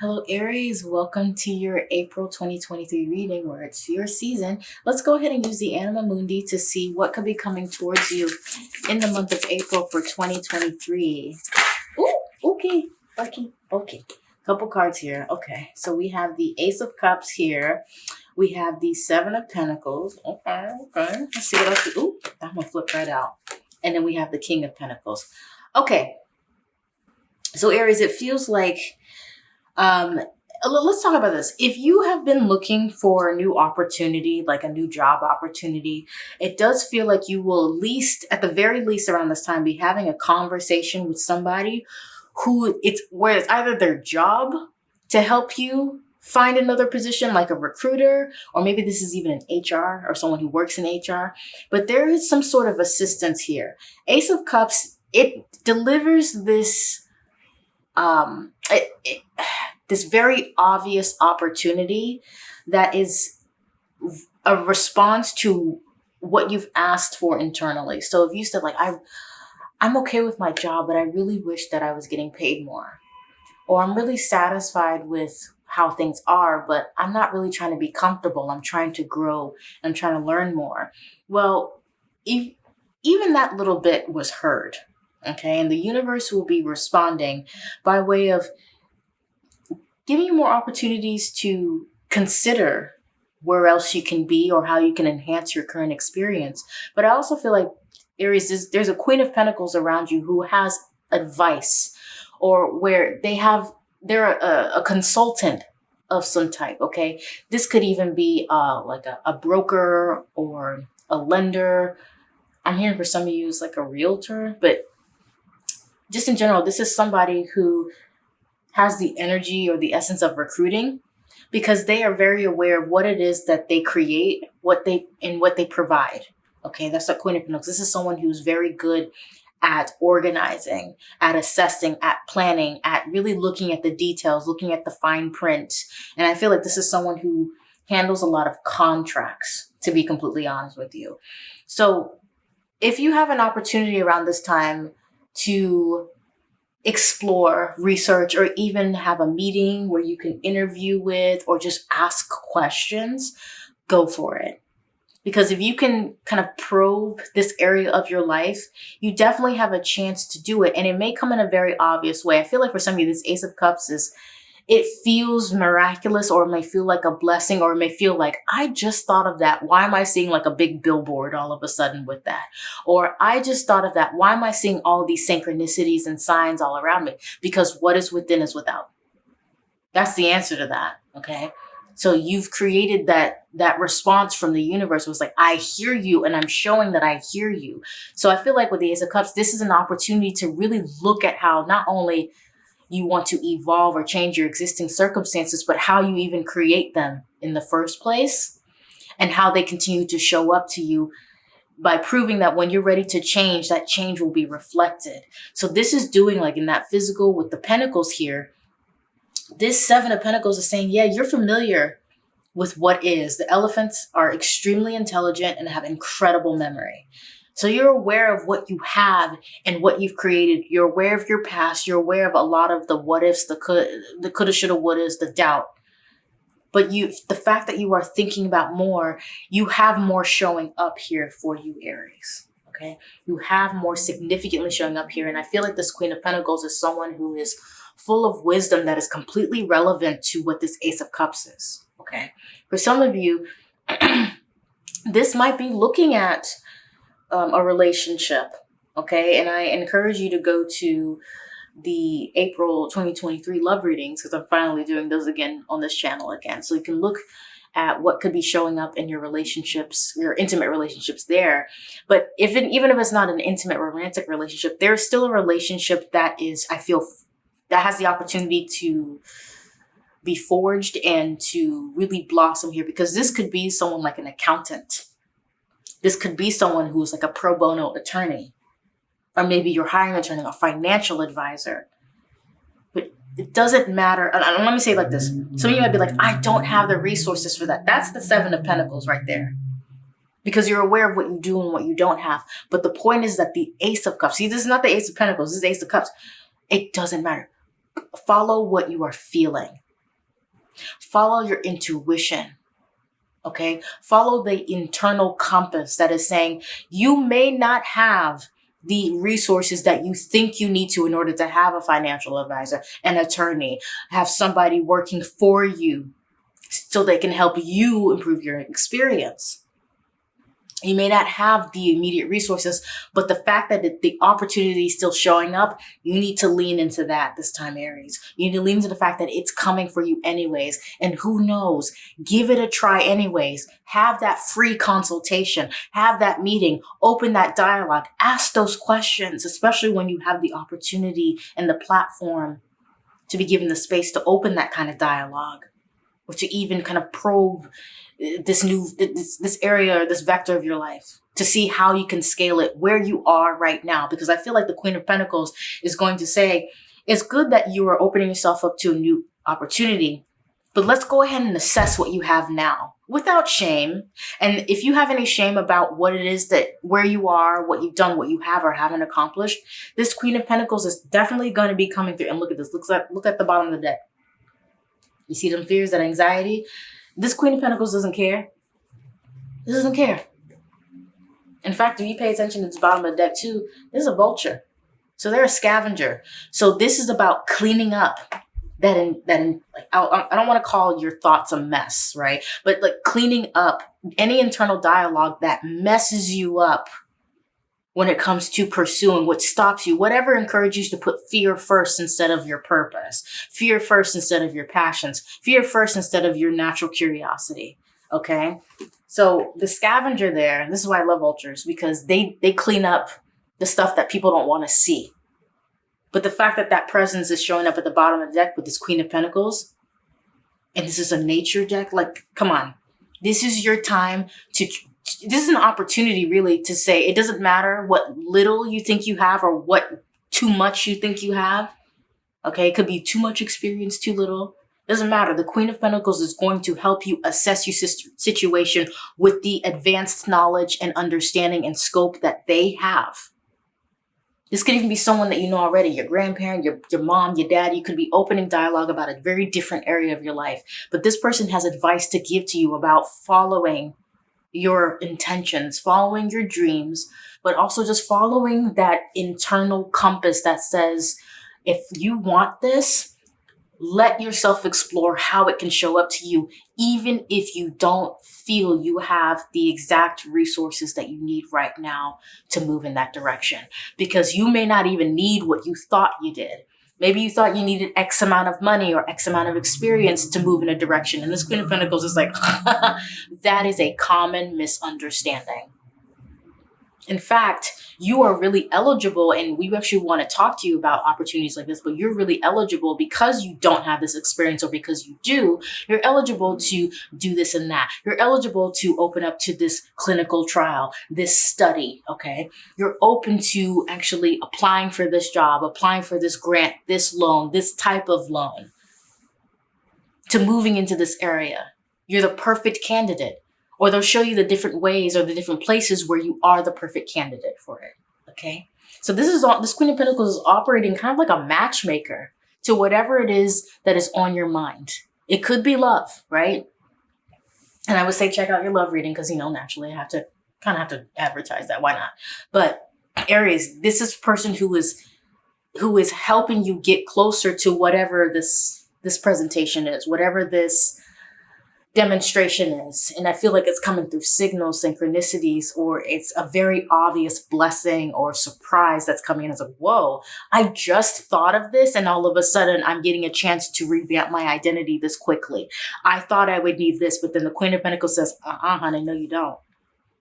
Hello Aries, welcome to your April 2023 reading where it's your season. Let's go ahead and use the Anima Mundi to see what could be coming towards you in the month of April for 2023. Ooh, okay, okay, okay. Couple cards here. Okay, so we have the Ace of Cups here. We have the Seven of Pentacles. Okay, okay. Let's see what else. Ooh, that one flipped right out. And then we have the King of Pentacles. Okay. So Aries, it feels like um, let's talk about this. If you have been looking for a new opportunity, like a new job opportunity, it does feel like you will at least, at the very least around this time, be having a conversation with somebody who it's where it's either their job to help you find another position like a recruiter, or maybe this is even an HR or someone who works in HR, but there is some sort of assistance here. Ace of Cups, it delivers this, um, it, it this very obvious opportunity that is a response to what you've asked for internally. So if you said like, I, I'm okay with my job, but I really wish that I was getting paid more. Or I'm really satisfied with how things are, but I'm not really trying to be comfortable. I'm trying to grow. I'm trying to learn more. Well, if, even that little bit was heard. Okay. And the universe will be responding by way of giving you more opportunities to consider where else you can be or how you can enhance your current experience. But I also feel like Aries, is, there's a Queen of Pentacles around you who has advice or where they have, they're a, a consultant of some type, okay? This could even be uh, like a, a broker or a lender. I'm hearing for some of you it's like a realtor, but just in general, this is somebody who has the energy or the essence of recruiting because they are very aware of what it is that they create, what they and what they provide. Okay, that's the Queen of Pentacles. This is someone who's very good at organizing, at assessing, at planning, at really looking at the details, looking at the fine print. And I feel like this is someone who handles a lot of contracts, to be completely honest with you. So if you have an opportunity around this time to explore, research, or even have a meeting where you can interview with or just ask questions, go for it. Because if you can kind of probe this area of your life, you definitely have a chance to do it. And it may come in a very obvious way. I feel like for some of you, this Ace of Cups is it feels miraculous or it may feel like a blessing or it may feel like I just thought of that. Why am I seeing like a big billboard all of a sudden with that? Or I just thought of that. Why am I seeing all these synchronicities and signs all around me? Because what is within is without. That's the answer to that. Okay. So you've created that that response from the universe was like, I hear you and I'm showing that I hear you. So I feel like with the Ace of Cups, this is an opportunity to really look at how not only you want to evolve or change your existing circumstances, but how you even create them in the first place and how they continue to show up to you by proving that when you're ready to change, that change will be reflected. So this is doing like in that physical with the pentacles here, this seven of pentacles is saying, yeah, you're familiar with what is. The elephants are extremely intelligent and have incredible memory. So you're aware of what you have and what you've created. You're aware of your past. You're aware of a lot of the what ifs, the could, the coulda, shoulda, wouldas, the doubt. But you, the fact that you are thinking about more, you have more showing up here for you, Aries. Okay, you have more significantly showing up here, and I feel like this Queen of Pentacles is someone who is full of wisdom that is completely relevant to what this Ace of Cups is. Okay, for some of you, this might be looking at um, a relationship. Okay. And I encourage you to go to the April 2023 love readings because I'm finally doing those again on this channel again. So you can look at what could be showing up in your relationships, your intimate relationships there. But if it, even if it's not an intimate romantic relationship, there's still a relationship that is, I feel, that has the opportunity to be forged and to really blossom here because this could be someone like an accountant this could be someone who's like a pro bono attorney, or maybe you're hiring an attorney, a financial advisor. But it doesn't matter. And let me say it like this. Some of you might be like, I don't have the resources for that. That's the seven of pentacles right there. Because you're aware of what you do and what you don't have. But the point is that the ace of cups, see, this is not the ace of pentacles, this is ace of cups. It doesn't matter. Follow what you are feeling. Follow your intuition. Okay. Follow the internal compass that is saying you may not have the resources that you think you need to in order to have a financial advisor, an attorney, have somebody working for you so they can help you improve your experience. You may not have the immediate resources, but the fact that the opportunity is still showing up, you need to lean into that this time, Aries. You need to lean into the fact that it's coming for you anyways. And who knows, give it a try anyways. Have that free consultation, have that meeting, open that dialogue, ask those questions, especially when you have the opportunity and the platform to be given the space to open that kind of dialogue or to even kind of probe uh, this new this this area or this vector of your life to see how you can scale it where you are right now. Because i feel like the queen of pentacles is going to say it's good that you are opening yourself up to a new opportunity but let's go ahead and assess what you have now without shame. And if you have any shame about what it is that where you are what you've done what you have or haven't accomplished this queen of pentacles is definitely going to be coming through. And look at this. Looks like look at the bottom of the deck you see them fears that anxiety this Queen of Pentacles doesn't care. This doesn't care. In fact, if you pay attention to the bottom of the deck too, this is a vulture. So they're a scavenger. So this is about cleaning up that in that in like I, I don't want to call your thoughts a mess, right? But like cleaning up any internal dialogue that messes you up when it comes to pursuing what stops you, whatever encourages you to put fear first instead of your purpose, fear first instead of your passions, fear first instead of your natural curiosity. Okay. So the scavenger there, this is why I love vultures because they, they clean up the stuff that people don't want to see. But the fact that that presence is showing up at the bottom of the deck with this queen of pentacles, and this is a nature deck, like, come on, this is your time to this is an opportunity really to say it doesn't matter what little you think you have or what too much you think you have. Okay, it could be too much experience, too little. Doesn't matter. The Queen of Pentacles is going to help you assess your situation with the advanced knowledge and understanding and scope that they have. This could even be someone that you know already, your grandparent, your, your mom, your dad. You could be opening dialogue about a very different area of your life. But this person has advice to give to you about following your intentions, following your dreams, but also just following that internal compass that says, if you want this, let yourself explore how it can show up to you, even if you don't feel you have the exact resources that you need right now to move in that direction. Because you may not even need what you thought you did. Maybe you thought you needed X amount of money or X amount of experience to move in a direction. And this Queen of Pentacles is like, that is a common misunderstanding. In fact, you are really eligible and we actually want to talk to you about opportunities like this, but you're really eligible because you don't have this experience or because you do, you're eligible to do this and that. You're eligible to open up to this clinical trial, this study, okay? You're open to actually applying for this job, applying for this grant, this loan, this type of loan, to moving into this area. You're the perfect candidate or they'll show you the different ways or the different places where you are the perfect candidate for it. Okay. So this is all, this Queen of Pentacles is operating kind of like a matchmaker to whatever it is that is on your mind. It could be love, right? And I would say check out your love reading because, you know, naturally I have to kind of have to advertise that. Why not? But Aries, this is person who is who is helping you get closer to whatever this this presentation is, whatever this demonstration is. And I feel like it's coming through signals, synchronicities, or it's a very obvious blessing or surprise that's coming in. It's like, whoa, I just thought of this. And all of a sudden I'm getting a chance to revamp my identity this quickly. I thought I would need this, but then the Queen of Pentacles says, uh-uh, honey, no, you don't.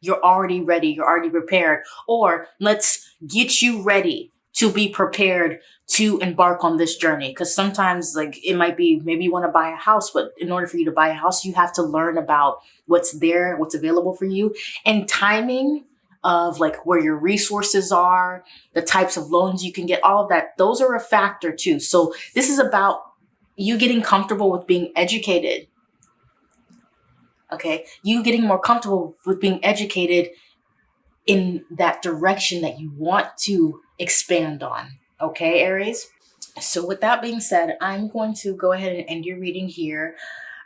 You're already ready. You're already prepared. Or let's get you ready to be prepared to embark on this journey. Because sometimes like it might be maybe you want to buy a house but in order for you to buy a house you have to learn about what's there what's available for you. And timing of like where your resources are the types of loans you can get all of that those are a factor too. So this is about you getting comfortable with being educated okay? You getting more comfortable with being educated in that direction that you want to expand on Okay, Aries? So with that being said, I'm going to go ahead and end your reading here.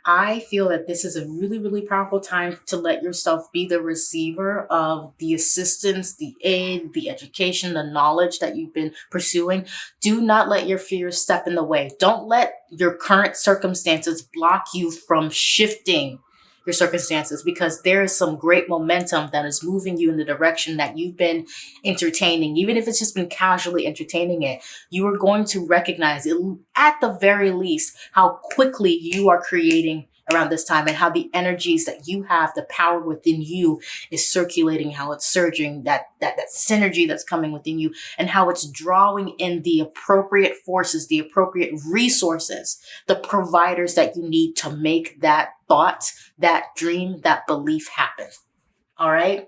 I feel that this is a really, really powerful time to let yourself be the receiver of the assistance, the aid, the education, the knowledge that you've been pursuing. Do not let your fears step in the way. Don't let your current circumstances block you from shifting your circumstances because there is some great momentum that is moving you in the direction that you've been entertaining. Even if it's just been casually entertaining it, you are going to recognize it at the very least how quickly you are creating around this time and how the energies that you have, the power within you is circulating, how it's surging, that, that, that synergy that's coming within you and how it's drawing in the appropriate forces, the appropriate resources, the providers that you need to make that thought, that dream, that belief happen. All right.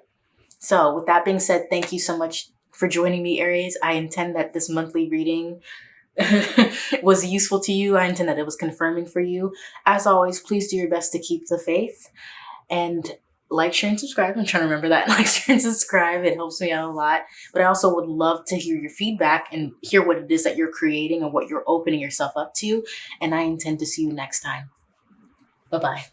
So with that being said, thank you so much for joining me, Aries. I intend that this monthly reading was useful to you. I intend that it was confirming for you. As always, please do your best to keep the faith and like, share, and subscribe. I'm trying to remember that. Like, share, and subscribe. It helps me out a lot. But I also would love to hear your feedback and hear what it is that you're creating and what you're opening yourself up to. And I intend to see you next time. Bye-bye.